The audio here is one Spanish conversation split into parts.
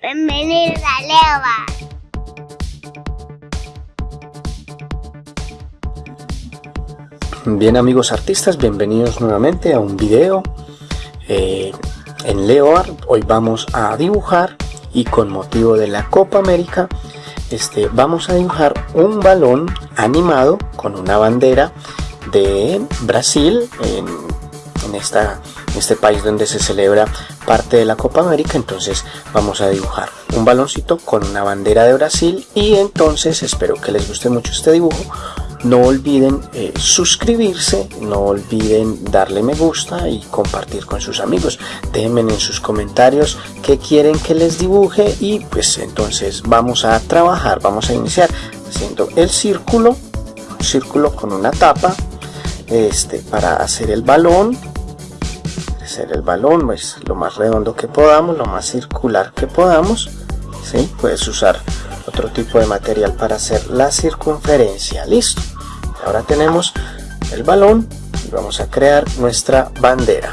Bienvenidos a Leva. Bien amigos artistas, bienvenidos nuevamente a un video eh, en Leoar. Hoy vamos a dibujar y con motivo de la Copa América este, vamos a dibujar un balón animado con una bandera de Brasil en esta este país donde se celebra parte de la Copa América, entonces vamos a dibujar un baloncito con una bandera de Brasil y entonces espero que les guste mucho este dibujo. No olviden eh, suscribirse, no olviden darle me gusta y compartir con sus amigos. Déjenme en sus comentarios qué quieren que les dibuje y pues entonces vamos a trabajar, vamos a iniciar haciendo el círculo, un círculo con una tapa este, para hacer el balón hacer el balón pues lo más redondo que podamos lo más circular que podamos ¿sí? puedes usar otro tipo de material para hacer la circunferencia. Listo. Ahora tenemos el balón y vamos a crear nuestra bandera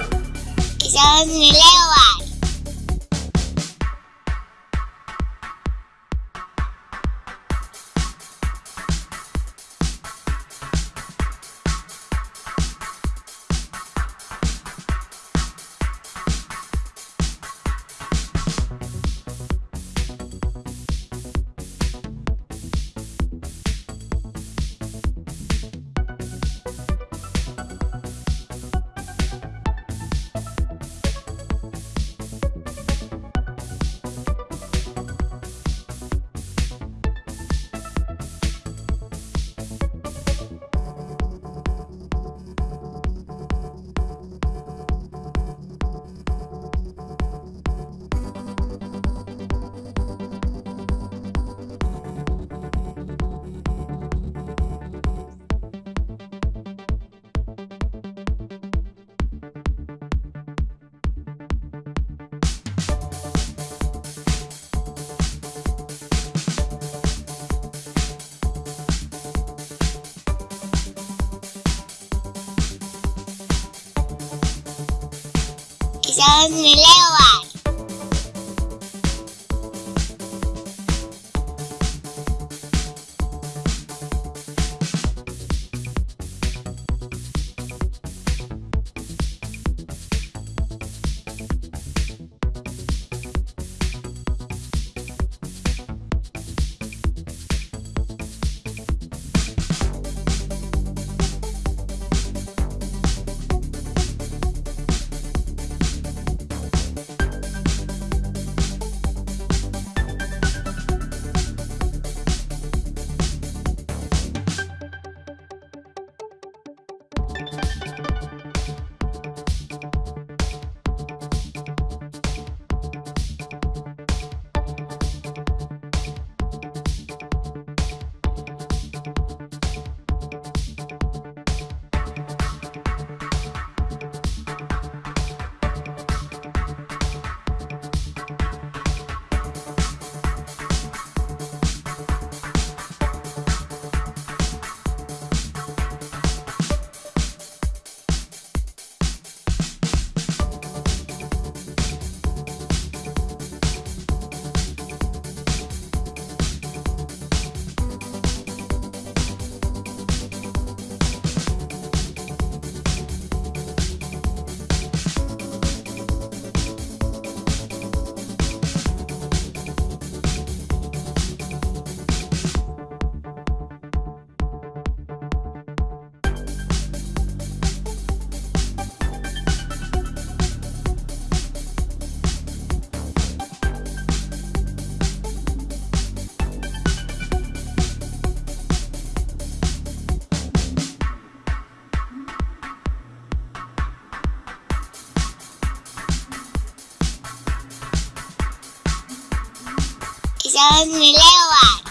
Cari. Me leo Quizás me leo